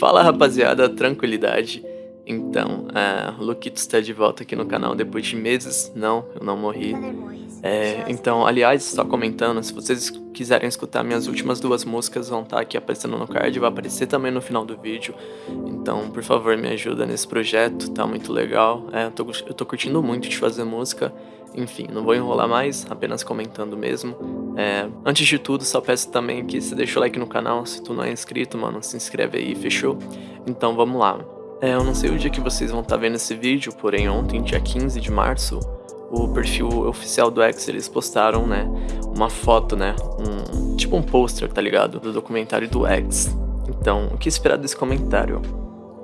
Fala rapaziada, tranquilidade. Então, uh, Luquito está de volta aqui no canal depois de meses. Não, eu não morri. É, então, aliás, só comentando, se vocês quiserem escutar minhas últimas duas músicas, vão estar tá aqui aparecendo no card, vai aparecer também no final do vídeo. Então, por favor, me ajuda nesse projeto, tá muito legal. É, eu, tô, eu tô curtindo muito de fazer música. Enfim, não vou enrolar mais, apenas comentando mesmo. É, antes de tudo, só peço também que você deixe o like no canal, se tu não é inscrito, mano, se inscreve aí, fechou? Então vamos lá. É, eu não sei o dia que vocês vão estar tá vendo esse vídeo, porém ontem, dia 15 de março, o perfil oficial do X, eles postaram, né, uma foto, né, um, tipo um pôster, tá ligado? Do documentário do X. Então, o que esperar desse comentário?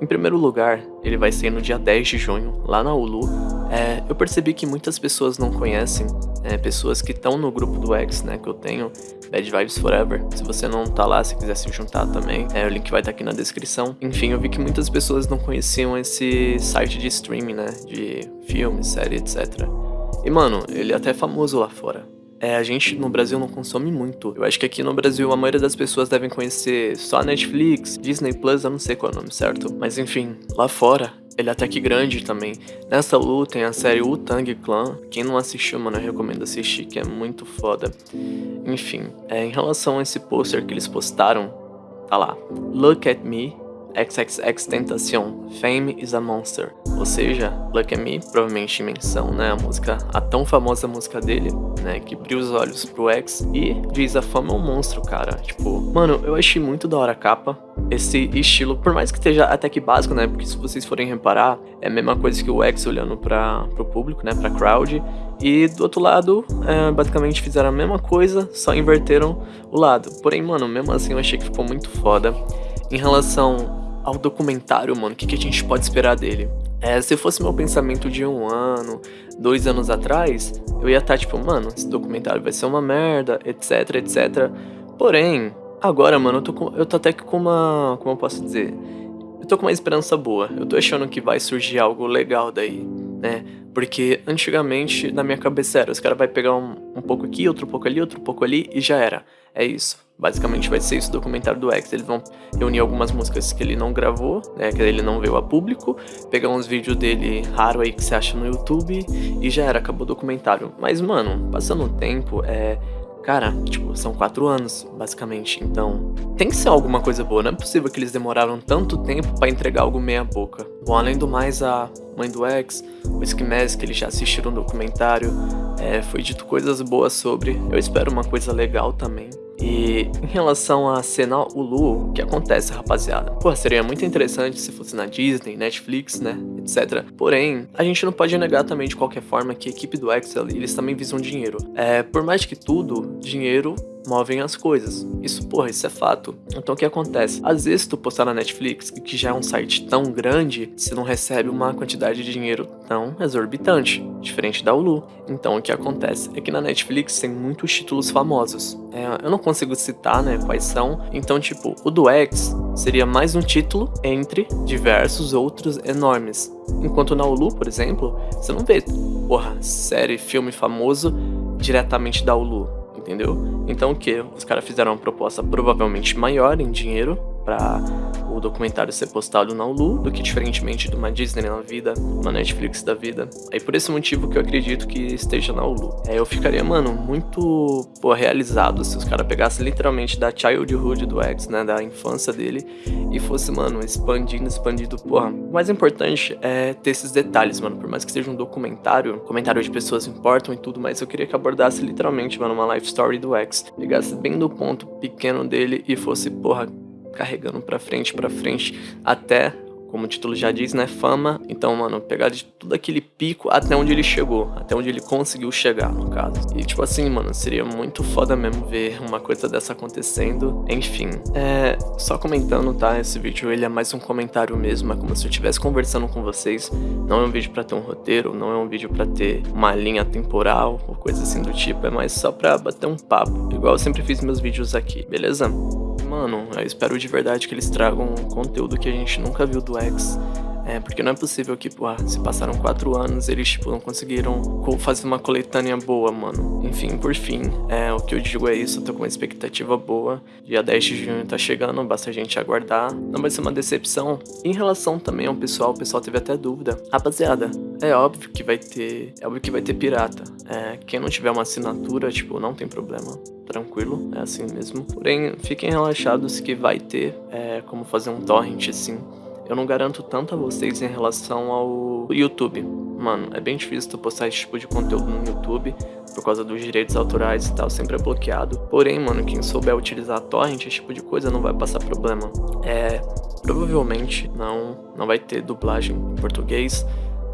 Em primeiro lugar, ele vai ser no dia 10 de junho, lá na Hulu. É, eu percebi que muitas pessoas não conhecem, é, pessoas que estão no grupo do X, né, que eu tenho, Bad Vibes Forever. Se você não tá lá, se quiser se juntar também, é, o link vai estar tá aqui na descrição. Enfim, eu vi que muitas pessoas não conheciam esse site de streaming, né, de filmes, série, etc. E mano, ele é até famoso lá fora. É, a gente no Brasil não consome muito. Eu acho que aqui no Brasil a maioria das pessoas devem conhecer só Netflix, Disney Plus, eu não sei qual é o nome certo. Mas enfim, lá fora ele é até que grande também. Nessa luta tem a série Wu-Tang Clan. Quem não assistiu, mano, eu recomendo assistir, que é muito foda. Enfim, é, em relação a esse pôster que eles postaram, tá lá. Look at me, XXX Tentacion, Fame is a Monster. Ou seja, at Me, provavelmente menção, né, a música, a tão famosa música dele, né, que brilha os olhos pro X e diz a fama é um monstro, cara. Tipo, mano, eu achei muito da hora a capa, esse estilo, por mais que esteja até que básico, né, porque se vocês forem reparar, é a mesma coisa que o X olhando para pro público, né, pra crowd, e do outro lado, é, basicamente fizeram a mesma coisa, só inverteram o lado. Porém, mano, mesmo assim eu achei que ficou muito foda. Em relação ao documentário, mano, o que, que a gente pode esperar dele? É, se fosse meu pensamento de um ano, dois anos atrás, eu ia estar tá, tipo, mano, esse documentário vai ser uma merda, etc, etc. Porém, agora, mano, eu tô, com, eu tô até que com uma. Como eu posso dizer? Eu tô com uma esperança boa. Eu tô achando que vai surgir algo legal daí, né? Porque antigamente, na minha cabeça era, os caras vai pegar um, um pouco aqui, outro pouco ali, outro pouco ali e já era. É isso. Basicamente vai ser isso o documentário do X. Eles vão reunir algumas músicas que ele não gravou, né, que ele não veio a público, pegar uns vídeos dele raro aí que você acha no YouTube e já era, acabou o documentário. Mas, mano, passando o tempo, é. Cara, tipo, são quatro anos, basicamente. Então, tem que ser alguma coisa boa. Não é possível que eles demoraram tanto tempo para entregar algo meia boca. Bom, além do mais, a mãe do X, o Esquimés, que eles já assistiram um documentário, é, foi dito coisas boas sobre. Eu espero uma coisa legal também. E em relação a cena Hulu, o que acontece, rapaziada? Pô, seria muito interessante se fosse na Disney, Netflix, né, etc. Porém, a gente não pode negar também de qualquer forma que a equipe do Excel, eles também visam dinheiro. É, por mais que tudo, dinheiro movem as coisas. Isso, porra, isso é fato. Então o que acontece? Às vezes tu postar na Netflix, que já é um site tão grande, você não recebe uma quantidade de dinheiro tão exorbitante, diferente da Hulu. Então o que acontece é que na Netflix tem muitos títulos famosos. É, eu não consigo citar, né, quais são. Então, tipo, o do X seria mais um título entre diversos outros enormes. Enquanto na Hulu, por exemplo, você não vê, porra, série, filme famoso diretamente da Hulu entendeu? Então o que? Os caras fizeram uma proposta provavelmente maior em dinheiro para o documentário ser postado na Hulu do que diferentemente de uma Disney na vida, uma Netflix da vida. Aí por esse motivo que eu acredito que esteja na Hulu. É, eu ficaria, mano, muito pô, realizado se os caras pegassem literalmente da childhood do X, né, da infância dele e fosse, mano, expandindo, expandindo, porra. O mais importante é ter esses detalhes, mano, por mais que seja um documentário, comentário de pessoas importam e tudo, mas eu queria que abordasse literalmente, mano, uma life story do X, pegasse bem do ponto pequeno dele e fosse, porra, carregando pra frente, pra frente, até como o título já diz, né, fama. Então, mano, pegar de tudo aquele pico até onde ele chegou, até onde ele conseguiu chegar, no caso. E, tipo assim, mano, seria muito foda mesmo ver uma coisa dessa acontecendo. Enfim, é, só comentando, tá, esse vídeo, ele é mais um comentário mesmo, é como se eu estivesse conversando com vocês. Não é um vídeo pra ter um roteiro, não é um vídeo pra ter uma linha temporal, ou coisa assim do tipo, é mais só pra bater um papo, igual eu sempre fiz meus vídeos aqui, beleza? Mano, eu espero de verdade que eles tragam conteúdo que a gente nunca viu do X. É, porque não é possível que, pô, ah, se passaram quatro anos, eles, tipo, não conseguiram fazer uma coletânea boa, mano. Enfim, por fim, é, o que eu digo é isso, eu tô com uma expectativa boa. Dia 10 de junho tá chegando, basta a gente aguardar. Não vai ser uma decepção. Em relação também ao pessoal, o pessoal teve até dúvida. Rapaziada, é óbvio que vai ter. É óbvio que vai ter pirata. É, quem não tiver uma assinatura, tipo, não tem problema. Tranquilo, é assim mesmo. Porém, fiquem relaxados que vai ter é, como fazer um torrent assim. Eu não garanto tanto a vocês em relação ao YouTube. Mano, é bem difícil tu postar esse tipo de conteúdo no YouTube por causa dos direitos autorais e tal, sempre é bloqueado. Porém, mano, quem souber utilizar torrent, esse tipo de coisa, não vai passar problema. É, provavelmente não, não vai ter dublagem em português,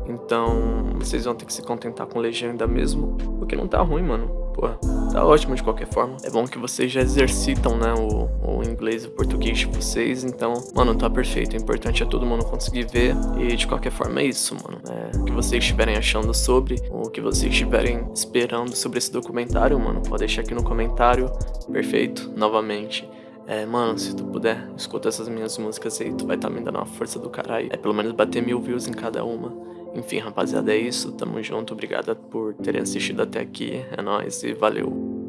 então vocês vão ter que se contentar com legenda mesmo, o que não tá ruim, mano. Pô, tá ótimo de qualquer forma. É bom que vocês já exercitam, né, o, o inglês e o português de vocês, então, mano, tá perfeito. O importante é todo mundo conseguir ver e de qualquer forma é isso, mano. É, o que vocês estiverem achando sobre, o que vocês estiverem esperando sobre esse documentário, mano, pode deixar aqui no comentário. Perfeito, novamente. É, mano, se tu puder, escuta essas minhas músicas aí, tu vai estar tá me dando uma força do caralho. É pelo menos bater mil views em cada uma. Enfim, rapaziada, é isso. Tamo junto. Obrigada por terem assistido até aqui. É nóis e valeu.